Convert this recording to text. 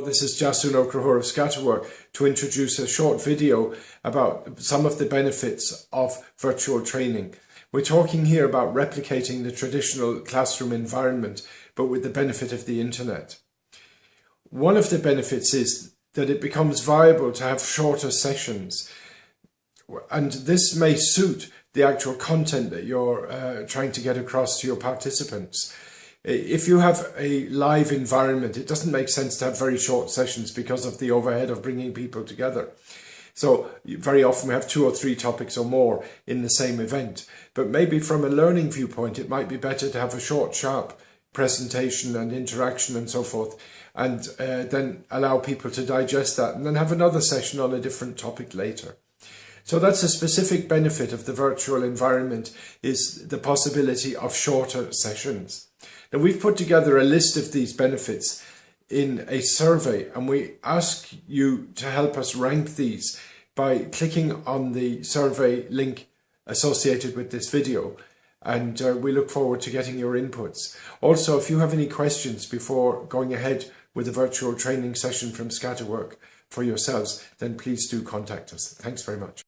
This is Jasun Okrahor of Scatterwork to introduce a short video about some of the benefits of virtual training. We're talking here about replicating the traditional classroom environment, but with the benefit of the internet. One of the benefits is that it becomes viable to have shorter sessions. And this may suit the actual content that you're uh, trying to get across to your participants if you have a live environment, it doesn't make sense to have very short sessions because of the overhead of bringing people together. So very often we have two or three topics or more in the same event. But maybe from a learning viewpoint, it might be better to have a short, sharp presentation and interaction and so forth, and uh, then allow people to digest that and then have another session on a different topic later. So that's a specific benefit of the virtual environment is the possibility of shorter sessions. Now we've put together a list of these benefits in a survey and we ask you to help us rank these by clicking on the survey link associated with this video and uh, we look forward to getting your inputs. Also, if you have any questions before going ahead with a virtual training session from Scatterwork for yourselves, then please do contact us. Thanks very much.